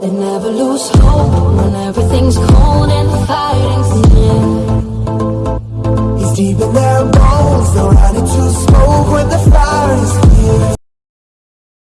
They never lose hope when everything's cold and the fighting's near. He's deep in